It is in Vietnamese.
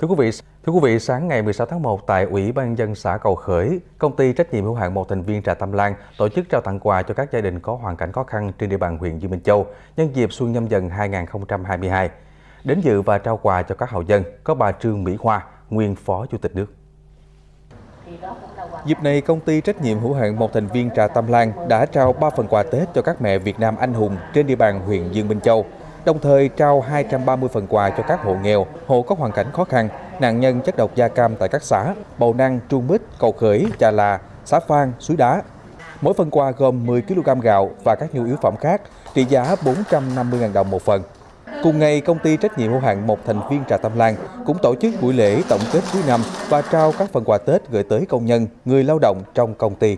Thưa quý vị, thưa quý vị, sáng ngày 16 tháng 1 tại Ủy ban dân xã Cầu Khởi, công ty trách nhiệm hữu hạn một thành viên Trà Tâm Lan tổ chức trao tặng quà cho các gia đình có hoàn cảnh khó khăn trên địa bàn huyện Dương Minh Châu nhân dịp Xuân Nhâm Dần 2022. Đến dự và trao quà cho các hậu dân có bà Trương Mỹ Hoa, nguyên Phó Chủ tịch nước. Dịp này, công ty trách nhiệm hữu hạn một thành viên Trà Tâm Lan đã trao 3 phần quà Tết cho các mẹ Việt Nam anh hùng trên địa bàn huyện Dương Minh Châu đồng thời trao 230 phần quà cho các hộ nghèo, hộ có hoàn cảnh khó khăn, nạn nhân chất độc da cam tại các xã Bầu Năng, Trung Mít, Cầu Khởi, Trà Là, xã Phan, Suối Đá. Mỗi phần quà gồm 10 kg gạo và các nhu yếu phẩm khác, trị giá 450.000 đồng một phần. Cùng ngày, công ty trách nhiệm hữu hạn một thành viên Trà Tâm Lan cũng tổ chức buổi lễ tổng kết cuối năm và trao các phần quà Tết gửi tới công nhân, người lao động trong công ty.